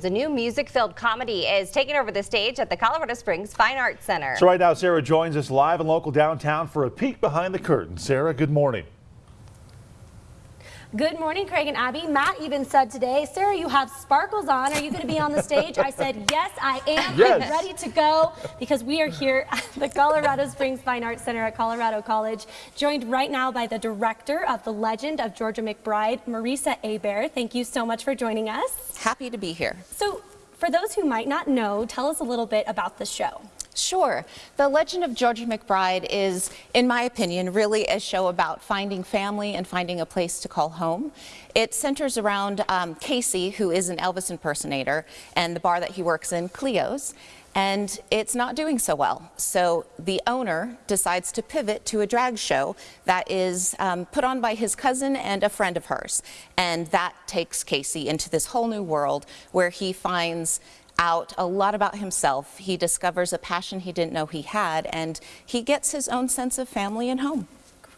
The new music-filled comedy is taking over the stage at the Colorado Springs Fine Arts Center. So right now, Sarah joins us live in local downtown for a peek behind the curtain. Sarah, good morning. Good morning, Craig and Abby. Matt even said today, Sarah, you have sparkles on. Are you going to be on the stage? I said, yes, I am. Yes. I'm ready to go because we are here at the Colorado Springs Fine Arts Center at Colorado College, joined right now by the director of The Legend of Georgia McBride, Marisa Abair. Thank you so much for joining us. Happy to be here. So, for those who might not know, tell us a little bit about the show. Sure. The Legend of Georgia McBride is, in my opinion, really a show about finding family and finding a place to call home. It centers around um, Casey, who is an Elvis impersonator, and the bar that he works in, Cleo's. And it's not doing so well. So the owner decides to pivot to a drag show that is um, put on by his cousin and a friend of hers. And that takes Casey into this whole new world where he finds out a lot about himself. He discovers a passion he didn't know he had, and he gets his own sense of family and home.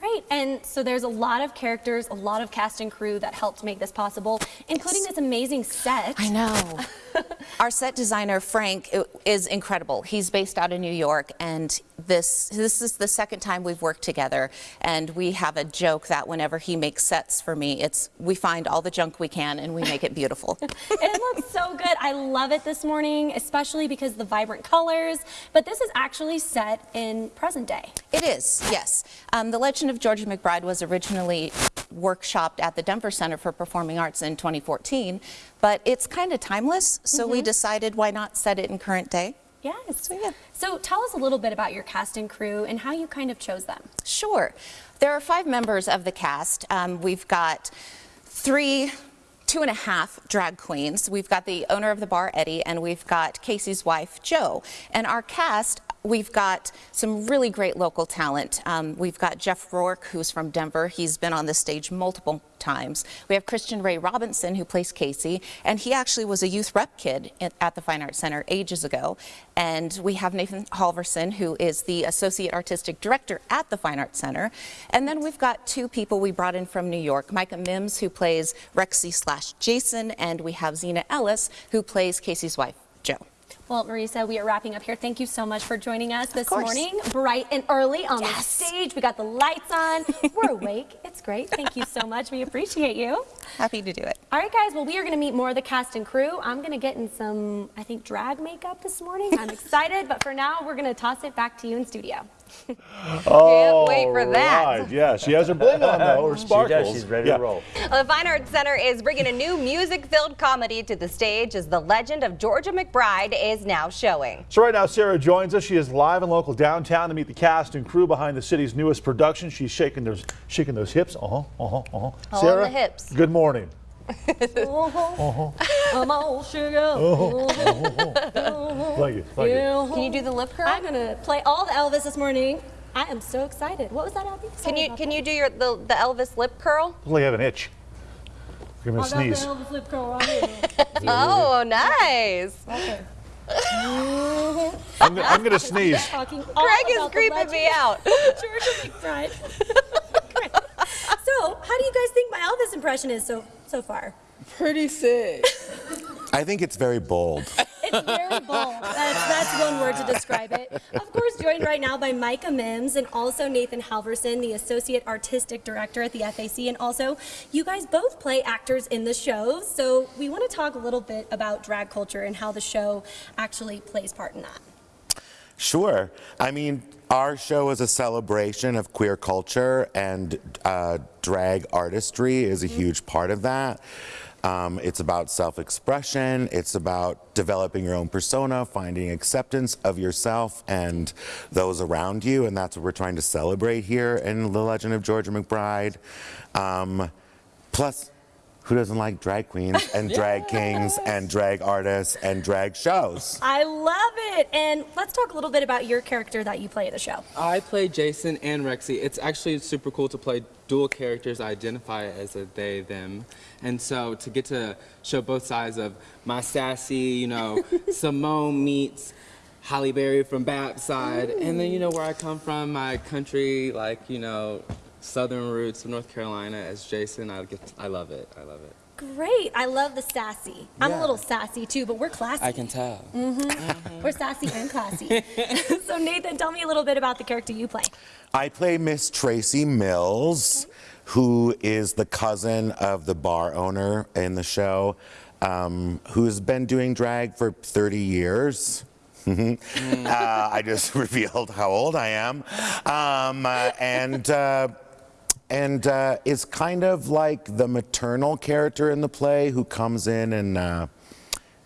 Great, and so there's a lot of characters, a lot of cast and crew that helped make this possible, including yes. this amazing set. I know. Our set designer, Frank, is incredible. He's based out of New York, and this, this is the second time we've worked together. And we have a joke that whenever he makes sets for me, it's we find all the junk we can and we make it beautiful. it looks so good. I love it this morning, especially because the vibrant colors. But this is actually set in present day. It is, yes. Um, the Legend of Georgia McBride was originally workshopped at the Denver Center for Performing Arts in 2014, but it's kind of timeless, so mm -hmm. we mm-hmm. decided why not set it in current day. Yes. So, yeah. so tell us a little bit about your cast and crew and how you kind of chose them. Sure. There are five members of the cast. Um, we've got three two and a half drag queens. We've got the owner of the bar, Eddie, and we've got Casey's wife, Jo. And our cast We've got some really great local talent. Um, we've got Jeff Rourke, who's from Denver. He's been on the stage multiple times. We have Christian Ray Robinson, who plays Casey, and he actually was a youth rep kid at the Fine Arts Center ages ago. And we have Nathan Halverson, who is the Associate Artistic Director at the Fine Arts Center. And then we've got two people we brought in from New York, Micah Mims, who plays Rexy slash Jason, and we have Zena Ellis, who plays Casey's wife, Jo. Well, Marisa, we are wrapping up here. Thank you so much for joining us this morning, bright and early on yes. the stage. We got the lights on. We're awake. It's great. Thank you so much. We appreciate you. Happy to do it. All right, guys. Well, we are going to meet more of the cast and crew. I'm going to get in some, I think, drag makeup this morning. I'm excited. but for now, we're going to toss it back to you in studio. Can't wait for that. Right. Yeah, she has her bling on though, her sparkles. She does. She's ready yeah. to roll. Well, the Fine Arts Center is bringing a new music-filled comedy to the stage as the legend of Georgia McBride is now showing. So right now, Sarah joins us. She is live and local downtown to meet the cast and crew behind the city's newest production. She's shaking those, shaking those hips. Uh-huh, uh-huh, uh-huh. Sarah, the hips. good morning. Uh-huh. I'm all sugar. Uh-huh. Thank you. Thank you. Can you do the lip curl? I'm gonna play all the Elvis this morning. I am so excited. What was that, Abby? Sorry can you can that. you do your the, the Elvis lip curl? Well, you have an itch. You're gonna sneeze. The Elvis lip curl right here. oh, nice. Okay. I'm, I'm gonna sneeze. Craig is creeping me out. Georgia McBride. so, how do you guys think my Elvis impression is so so far? Pretty sick. I think it's very bold. It's very bold. That's, that's one word to describe it. Of course, joined right now by Micah Mims and also Nathan Halverson, the Associate Artistic Director at the FAC. And also, you guys both play actors in the show. So we want to talk a little bit about drag culture and how the show actually plays part in that. Sure. I mean, our show is a celebration of queer culture and uh, drag artistry is a mm -hmm. huge part of that. Um, it's about self-expression. It's about developing your own persona, finding acceptance of yourself and those around you. And that's what we're trying to celebrate here in The Legend of Georgia McBride. Um, plus, who doesn't like drag queens and drag kings and drag artists and drag shows? I love it. And let's talk a little bit about your character that you play in the show. I play Jason and Rexy. It's actually super cool to play dual characters. I identify as a they, them. And so to get to show both sides of my sassy, you know, Simone meets Halle Berry from BAP side, and then, you know, where I come from, my country, like, you know, southern roots of North Carolina as Jason. I get, I love it. I love it. Great. I love the sassy. I'm a little sassy too, but we're classy. I can tell. We're sassy and classy. so Nathan, tell me a little bit about the character you play. I play Miss Tracy Mills, who is the cousin of the bar owner in the show, um, who's been doing drag for 30 years. uh, I just revealed how old I am. Um, uh, and uh, and uh, is kind of like the maternal character in the play who comes in and uh,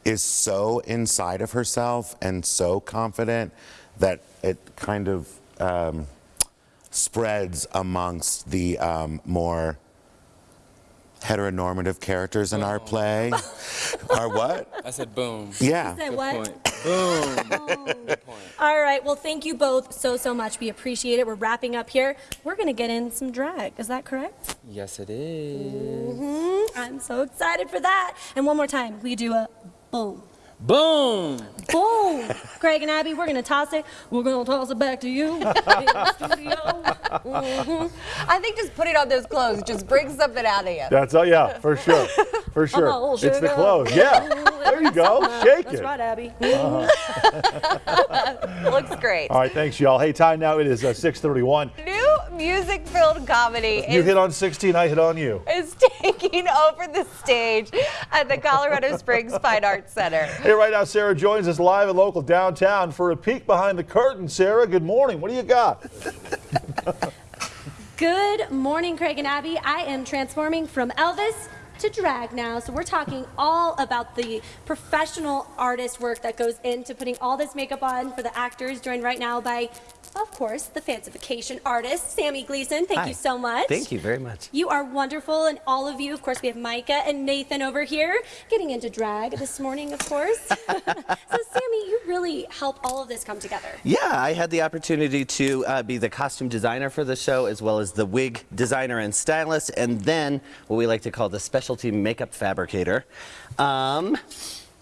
is so inside of herself and so confident that it kind of um, spreads amongst the um, more heteronormative characters in our play. Our what? I said boom. Yeah. Say Good what? point. Boom. Good point. All right. Well, thank you both so so much. We appreciate it. We're wrapping up here. We're gonna get in some drag. Is that correct? Yes, it is. hmm I'm so excited for that. And one more time, we do a boom. Boom. Boom! Craig and Abby, we're gonna toss it. We're gonna toss it back to you in the studio. Mhm. I think just putting on those clothes just brings something out of you. That's, uh, yeah, for sure. For sure. old It's the clothes. Yeah. There you go. Shake That's it. right, Abby. Looks great. All right, thanks, y'all. Hey, time now. It is uh, 631. New music-filled comedy You is hit on 16, I hit on you. is taking over the stage at the Colorado Springs Fine Arts Center. Hey, right now, Sarah joins us live and local downtown for a peek behind the curtain. Sarah, good morning. What do you got? Good morning, Craig and Abby. I am transforming from Elvis to drag now. So we're talking all about the professional artist work that goes into putting all this makeup on for the actors, joined right now by, of course, the fancification artist, Sammy Gleason. Thank Hi. you so much. Thank you very much. You are wonderful, and all of you, of course, we have Micah and Nathan over here getting into drag this morning, of course. so, Sammy, you really help all of this come together. Yeah, I had the opportunity to uh, be the costume designer for the show, as well as the wig designer and stylist, and then what we like to call the specialty makeup fabricator. Um,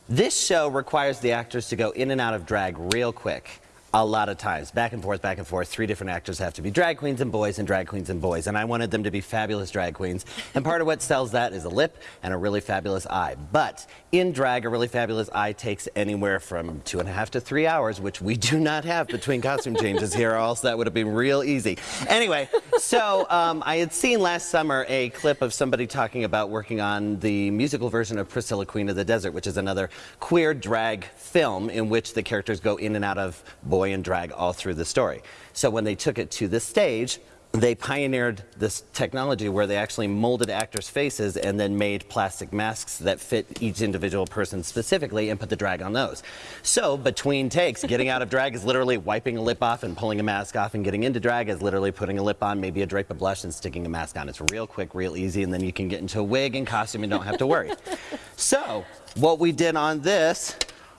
this show requires the actors to go in and out of drag real quick. A lot of times, back and forth, back and forth. Three different actors have to be drag queens and boys, and drag queens and boys. And I wanted them to be fabulous drag queens. And part of what sells that is a lip and a really fabulous eye. But in drag, a really fabulous eye takes anywhere from two and a half to three hours, which we do not have between costume changes here, or else that would have been real easy. Anyway, so um, I had seen last summer a clip of somebody talking about working on the musical version of Priscilla, Queen of the Desert, which is another queer drag film in which the characters go in and out of boy and drag all through the story. So when they took it to the stage, they pioneered this technology where they actually molded actors' faces and then made plastic masks that fit each individual person specifically and put the drag on those. So between takes, getting out of drag is literally wiping a lip off and pulling a mask off, and getting into drag is literally putting a lip on, maybe a drape of blush, and sticking a mask on. It's real quick, real easy, and then you can get into a wig and costume and don't have to worry. so what we did on this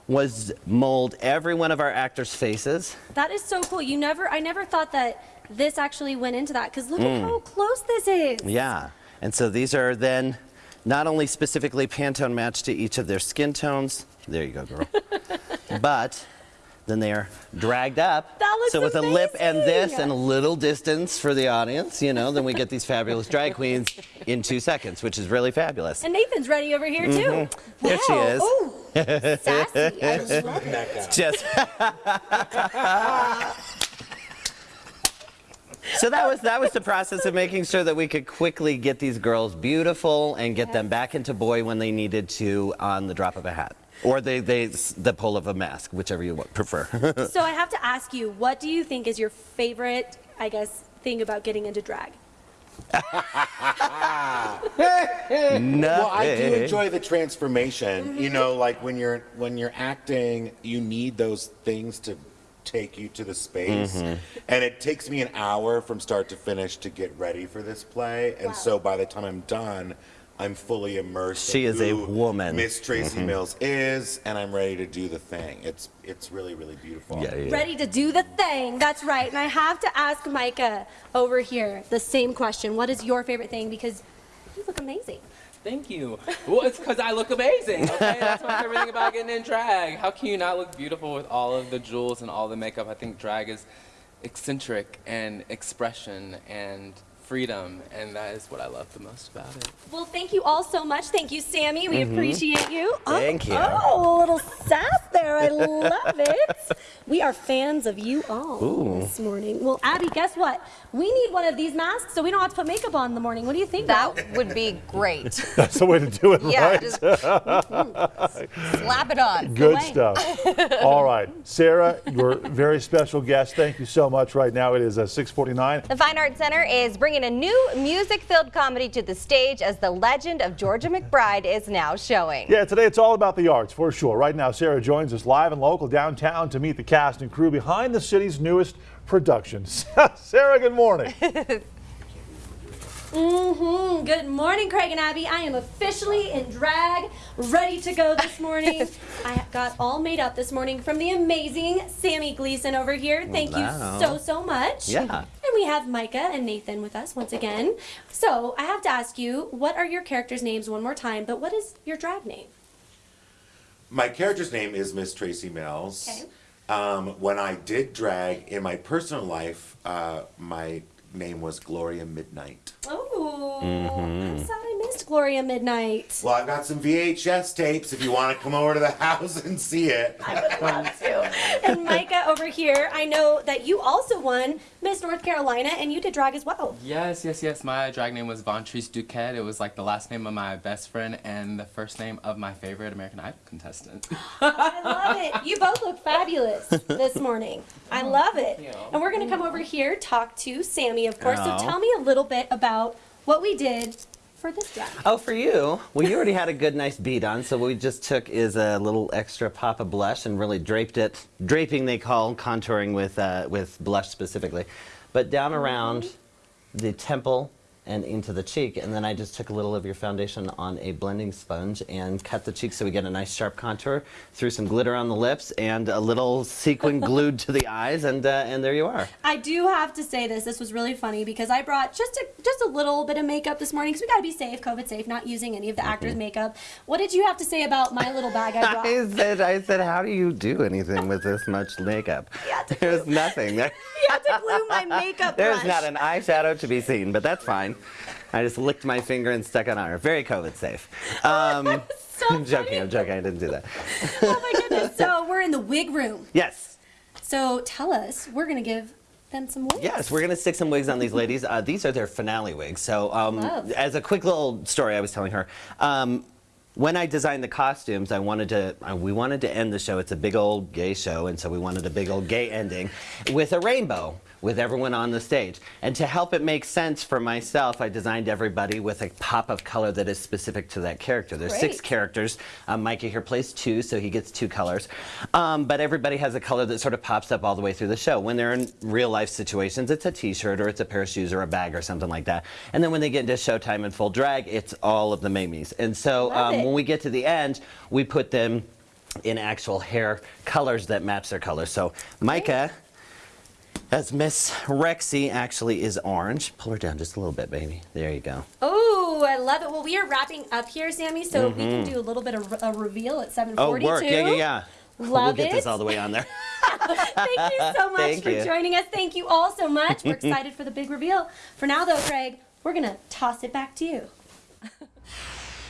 was mold every one of our actors' faces. That is so cool. You never, I never thought that this actually went into that because look Mm. at how close this is. Yeah, and so these are then not only specifically Pantone matched to each of their skin tones, there you go, girl, but then they are dragged up. That looks so with a lip and this and a little distance for the audience, you know, then we get these fabulous drag queens in two seconds, which is really fabulous. And Nathan's ready over here too. Mm-hmm. There she is. Ooh, sassy. I love it. Just. So that was that was the process of making sure that we could quickly get these girls beautiful and get them back into boy when they needed to on the drop of a hat or they, they the pull of a mask, whichever you prefer. So I have to ask you, what do you think is your favorite, I guess, thing about getting into drag? Well, I do enjoy the transformation. You know, like when you're when you're acting, you need those things to take you to the space. Mm-hmm. And it takes me an hour from start to finish to get ready for this play. And so by the time I'm done, I'm fully immersed. She is a who woman. Miss Tracy mm-hmm. Mills is, and I'm ready to do the thing. It's it's really really beautiful. Yeah, yeah. Ready to do the thing. That's right. And I have to ask Micah over here the same question. What is your favorite thing? Because you look amazing. Thank you. Well, it's because I look amazing. Okay, that's my favorite thing about getting in drag. How can you not look beautiful with all of the jewels and all the makeup? I think drag is eccentric and expression and freedom, and that is what I love the most about it. Well, thank you all so much. Thank you, Sammy. We appreciate you. Oh. Thank you. Oh, a little sass there. I love it. We are fans of you all this morning. Well, Abby, guess what? We need one of these masks so we don't have to put makeup on in the morning. What do you think? Val? That would be great. That's the way to do it, Yeah, right? just slap it on. Good way. stuff. All right, Sarah, your very special guest. Thank you so much. Right now it is uh, 6:49. The Fine Arts Center is bringing a new music-filled comedy to the stage as the legend of Georgia McBride is now showing. Yeah, today it's all about the arts for sure. Right now, Sarah joins us live and local downtown to meet the cast and crew behind the city's newest production. Sarah, good morning. Mm-hmm. Good morning, Craig and Abby. I am officially in drag, ready to go this morning. I got all made up this morning from the amazing Sammy Gleason over here. Thank Wow. you so, so much. Yeah. And we have Micah and Nathan with us once again. So I have to ask you, what are your characters' names one more time, but what is your drag name? My character's name is Miss Tracy Mills. Okay. Um, when I did drag in my personal life, uh, my name was Gloria Midnight. Oh, Mm-hmm. I'm sad I missed Gloria Midnight. Well, I've got some VHS tapes if you want to come over to the house and see it. I would love to. And Micah over here, I know that you also won Miss North Carolina and you did drag as well. Yes, yes, yes. My drag name was Vontrice Duquette. It was like the last name of my best friend and the first name of my favorite American Idol contestant. I love it. You both look fabulous this morning. I love it. And we're going to come over here, talk to Sammy, of course. Oh. So tell me a little bit about what we did for this drag. Oh, for you? Well, you already had a good, nice beat on, so what we just took is a little extra pop of blush and really draped it. Draping, they call contouring with uh, with blush specifically, but down around the temple and into the cheek, and then I just took a little of your foundation on a blending sponge and cut the cheek so we get a nice sharp contour. Threw some glitter on the lips and a little sequin glued to the eyes, and uh, and there you are. I do have to say this. This was really funny because I brought just a just a little bit of makeup this morning because we got to be safe, COVID safe, not using any of the actors' makeup. What did you have to say about my little bag I brought? I said, I said, how do you do anything with this much makeup? There's nothing. You had to glue my makeup There's brush. not an eyeshadow to be seen, but that's fine. I just licked my finger and stuck it on her. Very COVID safe. Um, so I'm joking. I'm joking. I didn't do that. Oh my goodness. So we're in the wig room. Yes. So tell us, we're going to give them some wigs. Yes, we're gonna stick some wigs on these ladies. Uh, these are their finale wigs. So, um, as a quick little story, I was telling her. Um, when I designed the costumes, I wanted to. Uh, we wanted to end the show. It's a big old gay show, and so we wanted a big old gay ending with a rainbow, with everyone on the stage. And to help it make sense for myself, I designed everybody with a pop of color that is specific to that character. There's six characters. Um, Micah here plays two, so he gets two colors. Um, but everybody has a color that sort of pops up all the way through the show. When they're in real life situations, it's a t-shirt or it's a pair of shoes or a bag or something like that. And then when they get into showtime in full drag, it's all of the Mamies. And so um, when we get to the end, we put them in actual hair colors that match their colors. So Micah, as Miss Rexy, actually is orange. Pull her down just a little bit, baby. There you go. Oh, I love it. Well, we are wrapping up here, Sammy, so we can do a little bit of a reveal at 7:42. Mm-hmm. Oh, work. Yeah, yeah, yeah. we'll Love get it. this all the way on there. Thank you so much Thank for you. joining us. Thank you all so much. We're excited for the big reveal. For now, though, Craig, we're going to toss it back to you.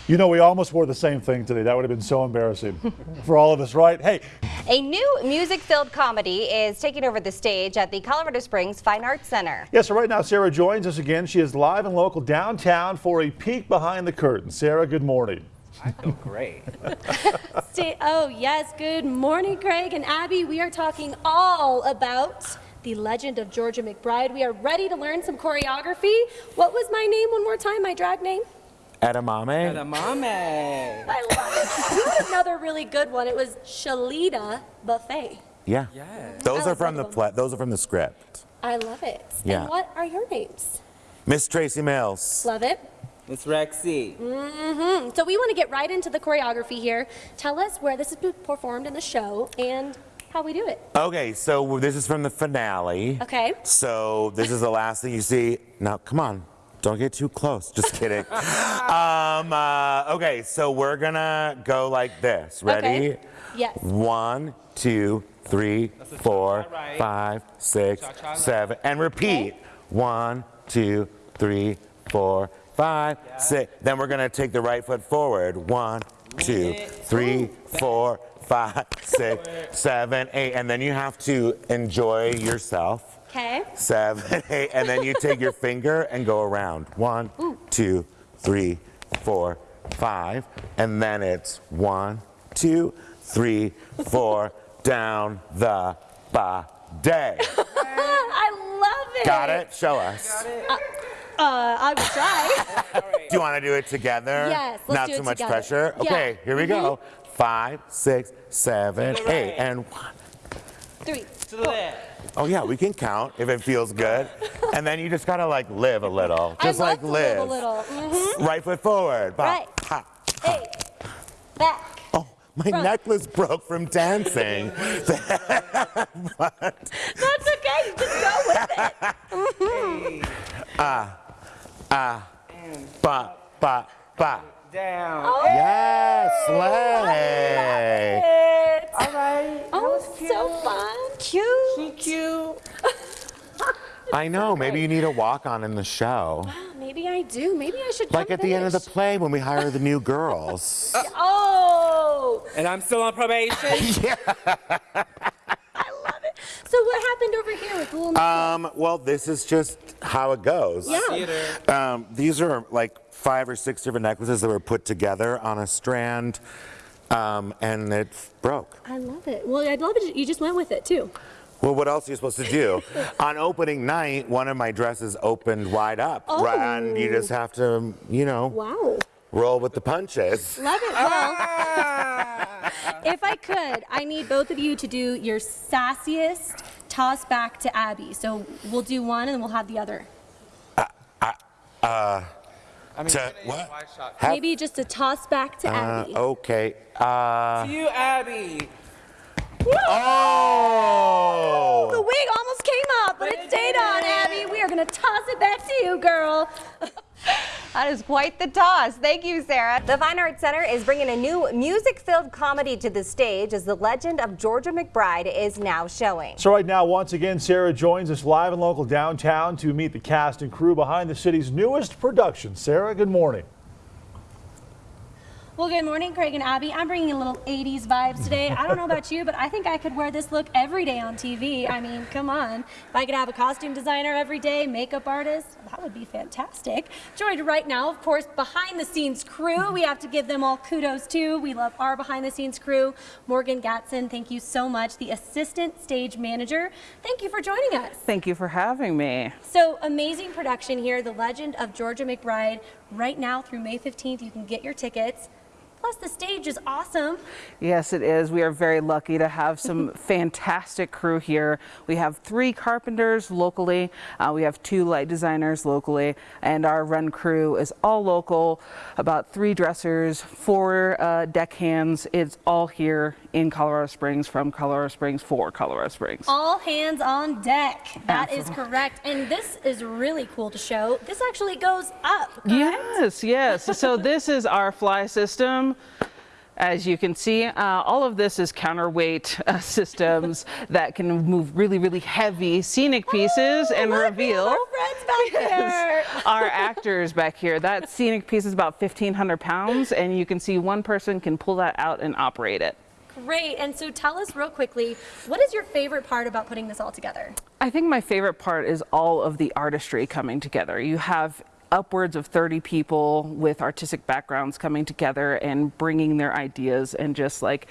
You know, we almost wore the same thing today. That would have been so embarrassing for all of us, right? Hey, A new music-filled comedy is taking over the stage at the Colorado Springs Fine Arts Center. yeah, so right now Sarah joins us again. She is live and local downtown for a peek behind the curtain. Sarah, good morning. I feel great. Stay, oh, yes. Good morning, Craig and Abby. We are talking all about the legend of Georgia McBride. We are ready to learn some choreography. What was my name one more time, my drag name? Edamame? Edamame. I love it. You had another really good one. It was Shalita Buffet. Yeah. Yes. Those I are from the one. those are from the script. I love it. Yeah. And what are your names? Miss Tracy Mills. Love it. It's Rexy. Mm-hmm. So we want to get right into the choreography here. Tell us where this is performed in the show and how we do it. Okay, so this is from the finale. Okay. So this is the last thing you see. Now, come on. Don't get too close. Just kidding. um, uh, okay, so we're gonna go like this. Ready? Okay. Yes. One, two, three, four, right. five, six, Cha-cha seven, and repeat. Okay. One, two, three, four, five, six. Then we're gonna take the right foot forward. One, two, three, four, five, six, seven, eight. And then you have to enjoy yourself. Okay. Seven, eight, and then you take your finger and go around. One, two, three, four, five, and then it's one, two, three, four, down the ba day. I love it. Got it? Show us. Uh, I will try. Do you want to do it together? Yes, let's Not do too it much together. pressure. Yeah. Mm-hmm. Okay, here we go. Five, six, seven, eight, and one. Three. To the left. Oh yeah, we can count if it feels good. and then you just gotta like live a little. Just I love like to live. live a little. hmm Right foot forward. Ba, Right. ha. Hey. Back. Oh, my Front. necklace broke from dancing. That's okay. Just go with it. Ah, ah, ba, ba, ba. Down. Oh. Yes, slay. It. All right. Oh, so fun. Cute. She cute. I know, maybe you need a walk on in the show. Maybe I do. Maybe I should. Like come at the end of the play when we hire the new girls. Oh, And I'm still on probation. Yeah. I love it. So what happened over here with the little? Um, well, this is just how it goes. yeah. Theater. Um, these are like five or six different necklaces that were put together on a strand, um, and it broke. I love it. Well, I'd love it. You just went with it too. Well, what else are you supposed to do? on opening night, one of my dresses opened wide up, Oh. and you just have to, you know, Wow. roll with the punches. Love it. Well, if I could, I need both of you to do your sassiest toss back to Abby. So we'll do one and then we'll have the other. I mean, To what? use my. Have- Maybe just a toss back to Uh, Abby. okay. Uh, To you, Abby. oh! The wig almost came up, but it stayed on, Abby. We are going to toss it back to you, girl. That is quite the toss. Thank you, Sarah. The Fine Arts Center is bringing a new music-filled comedy to the stage as the legend of Georgia McBride is now showing. So right now, once again, Sarah joins us live and local downtown to meet the cast and crew behind the city's newest production. Sarah, good morning. Well, good morning, Craig and Abby. I'm bringing a little 80s vibes today. I don't know about you, but I think I could wear this look every day on TV. I mean, come on. If I could have a costume designer every day, makeup artist, that would be fantastic. Joined right now, of course, behind the scenes crew. We have to give them all kudos too. We love our behind the scenes crew. Morgan Gatson, thank you so much. The assistant stage manager, thank you for joining us. Thank you for having me. So amazing production here, The Legend of Georgia McBride. Right now through May 15th, you can get your tickets. Plus, the stage is awesome. Yes, it is. We are very lucky to have some fantastic crew here. We have three carpenters locally, uh, we have two light designers locally, and our run crew is all local. About three dressers, four uh, deckhands. It's all here in Colorado Springs from Colorado Springs for Colorado Springs. All hands on deck. That is correct. And this is really cool to show. This actually goes up. correct? Yes, yes. so this is our fly system. As you can see, uh, all of this is counterweight uh, systems that can move really, really heavy scenic pieces and we have reveal Our friends our actors back here. That scenic piece is about 1,500 pounds, and you can see one person can pull that out and operate it. Great. And so tell us real quickly, what is your favorite part about putting this all together? I think my favorite part is all of the artistry coming together. You have upwards of 30 people with artistic backgrounds coming together and bringing their ideas and just like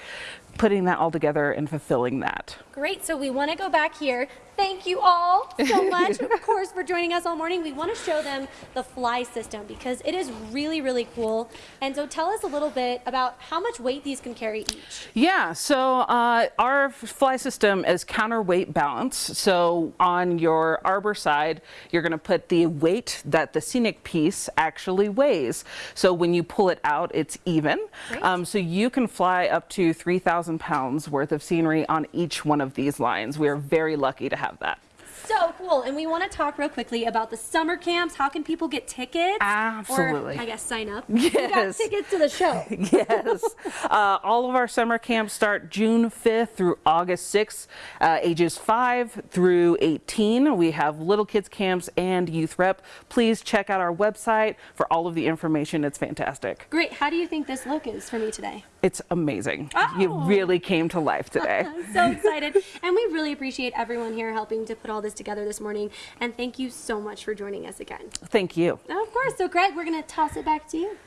putting that all together and fulfilling that. Great. So we want to go back here. Thank you all so much, of course, for joining us all morning. We want to show them the fly system because it is really, really cool. And so tell us a little bit about how much weight these can carry each. Yeah, so uh, our fly system is counterweight balance. So on your arbor side, you're going to put the weight that the scenic piece actually weighs. So when you pull it out, it's even. Um, so you can fly up to 3,000 pounds worth of scenery on each one of these lines. We are very lucky to have that. So cool. And we want to talk real quickly about the summer camps. How can people get tickets? Absolutely. Or, I guess, sign up. You got Yes. tickets to the show. yes. Uh, all of our summer camps start June 5th through August 6th, uh, ages 5 through 18. We have little kids camps and youth rep. Please check out our website for all of the information. It's fantastic. Great. How do you think this look is for me today? It's amazing. You Oh. really came to life today. I'm so excited. and we really appreciate everyone here helping to put all this together this morning. And thank you so much for joining us again. Thank you. Of course. So, Greg, we're going to toss it back to you.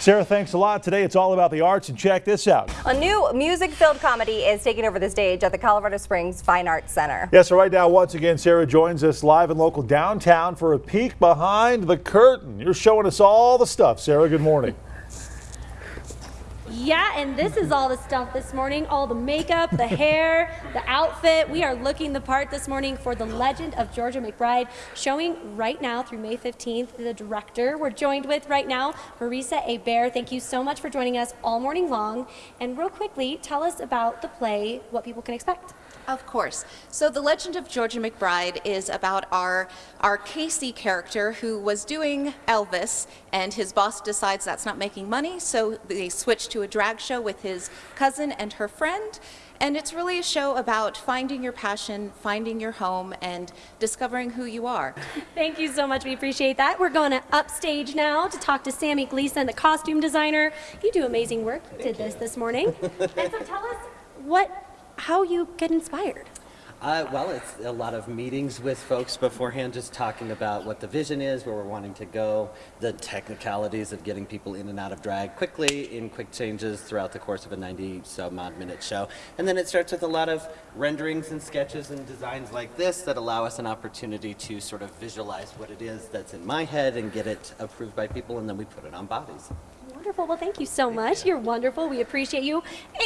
Sarah, thanks a lot. Today it's all about the arts, and check this out. A new music-filled comedy is taking over the stage at the Colorado Springs Fine Arts Center. Yes, so right now, once again, Sarah joins us live and local downtown for a peek behind the curtain. You're showing us all the stuff. Sarah, good morning. Yeah, and this is all the stuff this morning all the makeup, the hair, the outfit. We are looking the part this morning for The Legend of Georgia McBride, showing right now through May 15th. The director we're joined with right now, Marisa A. Bear. Thank you so much for joining us all morning long. And real quickly, tell us about the play, what people can expect. Of course. So the Legend of Georgia McBride is about our our Casey character who was doing Elvis and his boss decides that's not making money, so they switch to a drag show with his cousin and her friend. And it's really a show about finding your passion, finding your home, and discovering who you are. Thank you so much. We appreciate that. We're going to upstage now to talk to Sammy Gleason, the costume designer. You do amazing work. You did this this morning. and so tell us what, how you get inspired. Uh, well, it's a lot of meetings with folks beforehand, just talking about what the vision is, where we're wanting to go, the technicalities of getting people in and out of drag quickly in quick changes throughout the course of a 90 some odd minute show. And then it starts with a lot of renderings and sketches and designs like this that allow us an opportunity to sort of visualize what it is that's in my head and get it approved by people, and then we put it on bodies. Wonderful. Well, thank you so much. You're wonderful. We appreciate you.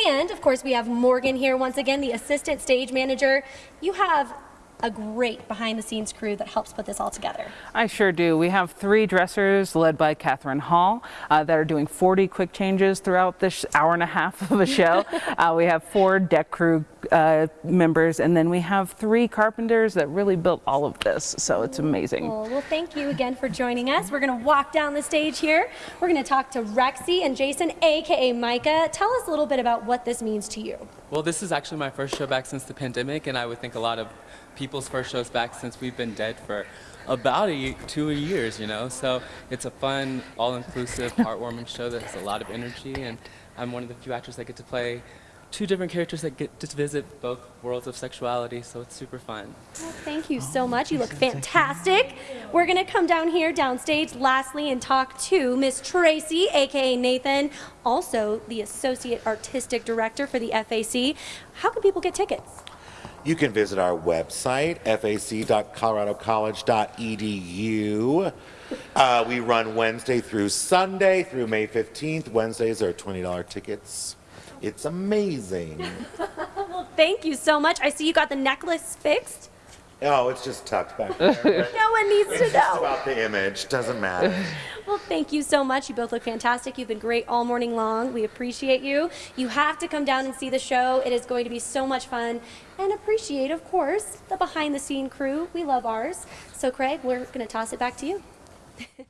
And of course, we have Morgan here once again, the assistant stage manager. You have a great behind the scenes crew that helps put this all together. I sure do. We have three dressers led by Catherine Hall uh, that are doing 40 quick changes throughout this hour and a half of a show. uh, we have four deck crew uh, members, and then we have three carpenters that really built all of this. So it's amazing. Well, well, thank you again for joining us. We're going to walk down the stage here. We're going to talk to Rexy and Jason, aka Micah. Tell us a little bit about what this means to you. Well, this is actually my first show back since the pandemic, and I would think a lot of people's first shows back since we've been dead for about a ye- two years, you know. So it's a fun, all-inclusive, heartwarming show that has a lot of energy, and I'm one of the few actors that get to play two different characters that get to visit both worlds of sexuality, so it's super fun. Well, thank you so much. You look fantastic. We're going to come down here downstage lastly and talk to Miss Tracy, aka Nathan, also the Associate Artistic Director for the FAC. How can people get tickets? You can visit our website, fac.coloradocollege.edu. Uh, we run Wednesday through Sunday through May 15th. Wednesdays are $20 tickets. It's amazing. Well, thank you so much. I see you got the necklace fixed. Oh, it's just tucked back there. No one needs It's to just know. about the image. Doesn't matter. Well, thank you so much. You both look fantastic. You've been great all morning long. We appreciate you. You have to come down and see the show. It is going to be so much fun. And appreciate, of course, the behind the scene crew. We love ours. So, Craig, we're going to toss it back to you.